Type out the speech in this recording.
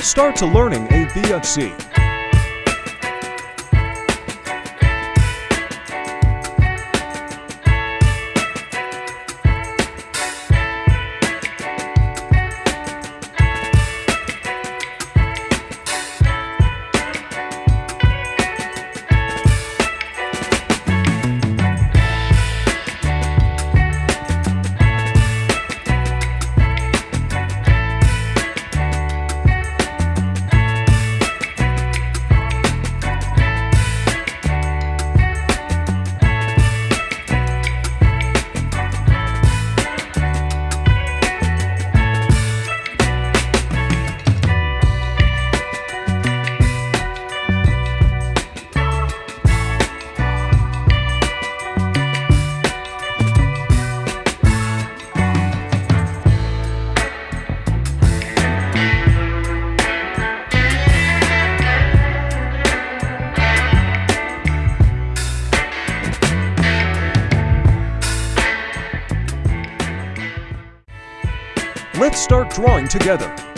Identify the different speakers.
Speaker 1: Start to learning A via Let's start drawing together.